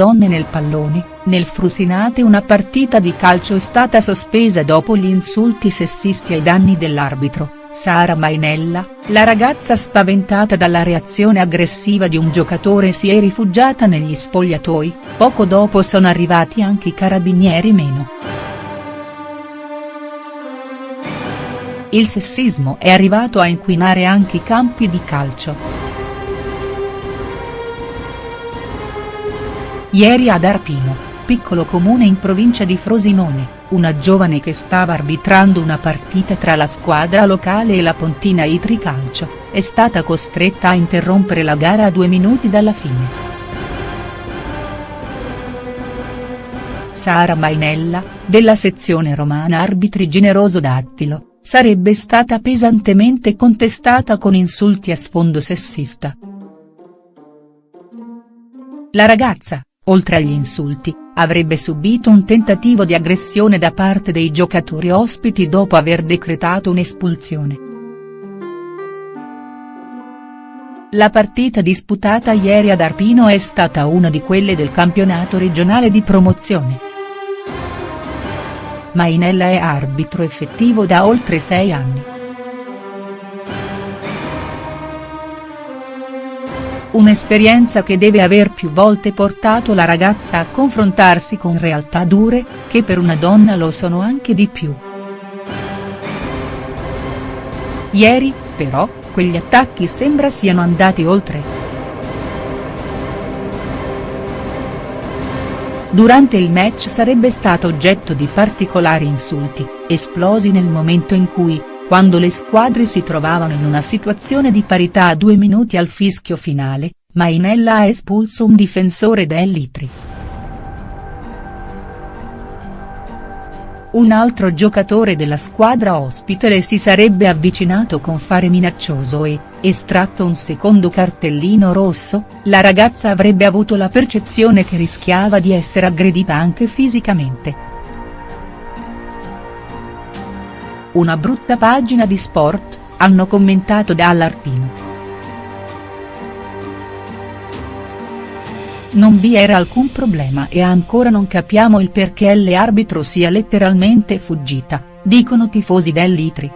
donne nel pallone, nel Frusinate una partita di calcio è stata sospesa dopo gli insulti sessisti ai danni dell'arbitro, Sara Mainella, la ragazza spaventata dalla reazione aggressiva di un giocatore si è rifugiata negli spogliatoi, poco dopo sono arrivati anche i carabinieri meno. Il sessismo è arrivato a inquinare anche i campi di calcio. Ieri ad Arpino, piccolo comune in provincia di Frosinone, una giovane che stava arbitrando una partita tra la squadra locale e la Pontina Itri Calcio, è stata costretta a interrompere la gara a due minuti dalla fine. Sara Mainella, della sezione romana Arbitri Generoso Dattilo, sarebbe stata pesantemente contestata con insulti a sfondo sessista. La ragazza, oltre agli insulti, avrebbe subito un tentativo di aggressione da parte dei giocatori ospiti dopo aver decretato un'espulsione. La partita disputata ieri ad Arpino è stata una di quelle del campionato regionale di promozione. Mainella è arbitro effettivo da oltre sei anni. Un'esperienza che deve aver più volte portato la ragazza a confrontarsi con realtà dure, che per una donna lo sono anche di più. Ieri, però, quegli attacchi sembra siano andati oltre. Durante il match sarebbe stato oggetto di particolari insulti, esplosi nel momento in cui, quando le squadre si trovavano in una situazione di parità a due minuti al fischio finale, Mainella ha espulso un difensore dell'Itri. Un altro giocatore della squadra ospite le si sarebbe avvicinato con fare minaccioso e, estratto un secondo cartellino rosso, la ragazza avrebbe avuto la percezione che rischiava di essere aggredita anche fisicamente. Una brutta pagina di sport, hanno commentato dall'Arpino. Non vi era alcun problema e ancora non capiamo il perché l'arbitro sia letteralmente fuggita, dicono tifosi dell'Itri.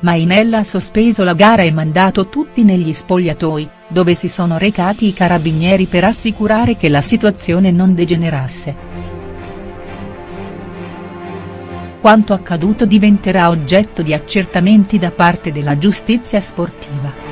Mainella ha sospeso la gara e mandato tutti negli spogliatoi, dove si sono recati i carabinieri per assicurare che la situazione non degenerasse. Quanto accaduto diventerà oggetto di accertamenti da parte della giustizia sportiva.